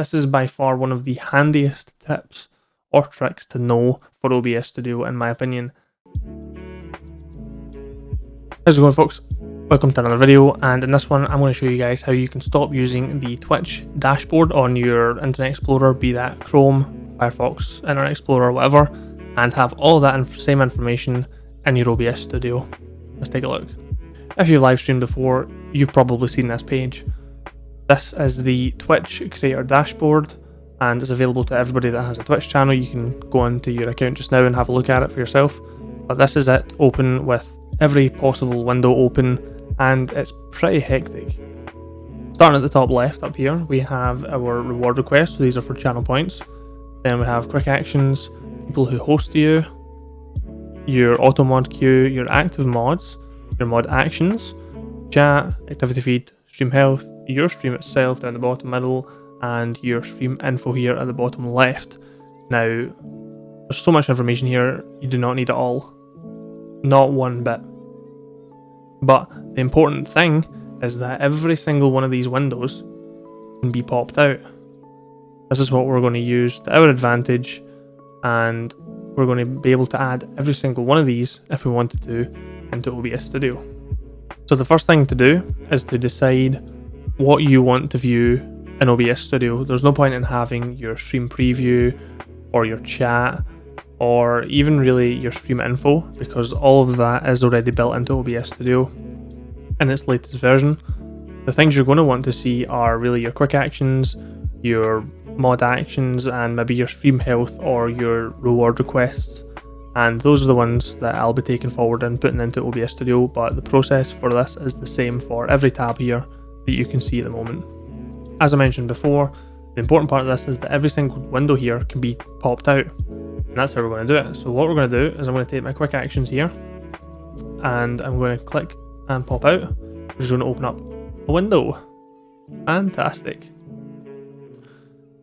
This is by far one of the handiest tips or tricks to know for OBS Studio in my opinion. How's it going folks? Welcome to another video and in this one I'm going to show you guys how you can stop using the Twitch dashboard on your Internet Explorer, be that Chrome, Firefox, Internet Explorer, whatever, and have all that inf same information in your OBS Studio. Let's take a look. If you've live streamed before, you've probably seen this page. This is the Twitch creator dashboard and it's available to everybody that has a Twitch channel. You can go into your account just now and have a look at it for yourself. But this is it, open with every possible window open and it's pretty hectic. Starting at the top left up here, we have our reward requests. So these are for channel points. Then we have quick actions, people who host you, your auto mod queue, your active mods, your mod actions, chat, activity feed, stream health, your stream itself down the bottom middle, and your stream info here at the bottom left. Now, there's so much information here, you do not need it all. Not one bit. But the important thing is that every single one of these windows can be popped out. This is what we're going to use to our advantage and we're going to be able to add every single one of these if we wanted to into OBS Studio. So the first thing to do is to decide what you want to view in OBS Studio. There's no point in having your stream preview or your chat or even really your stream info because all of that is already built into OBS Studio in its latest version. The things you're going to want to see are really your quick actions, your mod actions, and maybe your stream health or your reward requests. And those are the ones that I'll be taking forward and putting into OBS Studio, but the process for this is the same for every tab here that you can see at the moment. As I mentioned before, the important part of this is that every single window here can be popped out. And that's how we're going to do it. So what we're going to do is I'm going to take my quick actions here and I'm going to click and pop out, which is going to open up a window. Fantastic.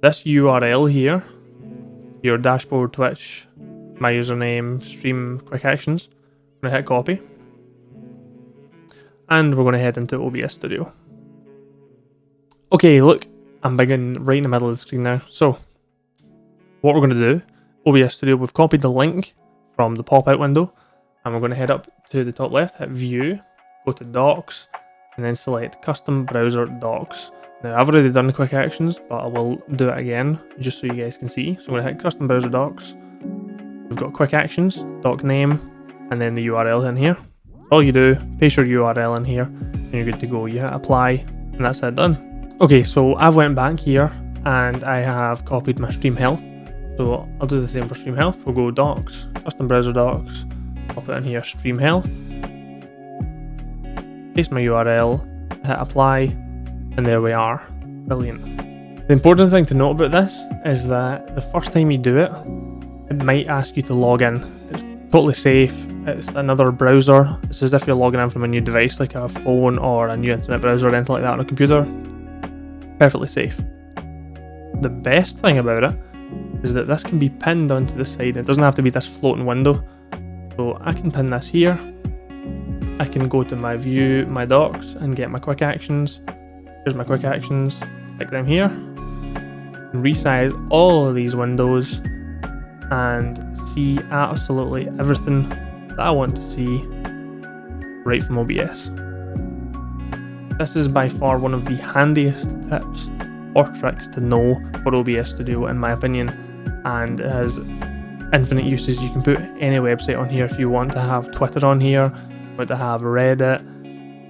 This URL here, your dashboard, Twitch, my username, stream, quick actions, I'm going to hit copy. And we're going to head into OBS Studio. Okay, look, I'm beginning right in the middle of the screen now. So, what we're going to do, OBS Studio, we've copied the link from the pop-out window, and we're going to head up to the top left, hit View, go to Docks, and then select Custom Browser Docks. Now, I've already done the quick actions, but I will do it again, just so you guys can see. So I'm going to hit Custom Browser Docks. We've got quick actions, dock name, and then the URL in here. All you do, paste your URL in here, and you're good to go. You hit apply, and that's it done. Okay, so I've went back here and I have copied my stream health. So I'll do the same for stream health. We'll go docks, custom browser docks, I'll put in here stream health, paste my URL, hit apply, and there we are. Brilliant. The important thing to note about this is that the first time you do it, it might ask you to log in. It's totally safe. It's another browser. It's as if you're logging in from a new device like a phone or a new internet browser or anything like that on a computer perfectly safe. The best thing about it is that this can be pinned onto the side. It doesn't have to be this floating window. So I can pin this here. I can go to my view, my docks, and get my quick actions. Here's my quick actions. Click them here. Resize all of these windows and see absolutely everything that I want to see right from OBS. This is by far one of the handiest tips or tricks to know for OBS Studio in my opinion and it has infinite uses. You can put any website on here if you want to have Twitter on here, want to have Reddit,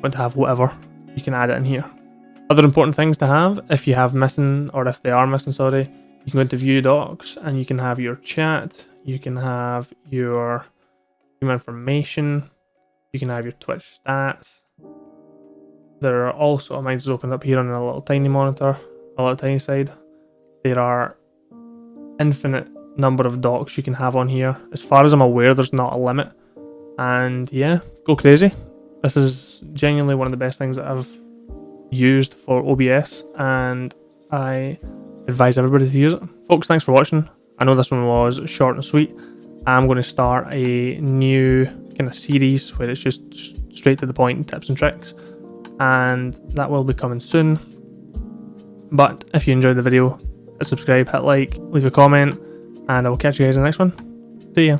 want to have whatever, you can add it in here. Other important things to have, if you have missing, or if they are missing, sorry, you can go into view docks and you can have your chat, you can have your information, you can have your Twitch stats, there are also, mine's opened up here on a little tiny monitor, a little tiny side. There are infinite number of docks you can have on here. As far as I'm aware, there's not a limit. And yeah, go crazy. This is genuinely one of the best things that I've used for OBS and I advise everybody to use it. Folks, thanks for watching. I know this one was short and sweet. I'm going to start a new kind of series where it's just straight to the point tips and tricks and that will be coming soon. But if you enjoyed the video, subscribe, hit like, leave a comment, and I will catch you guys in the next one. See ya.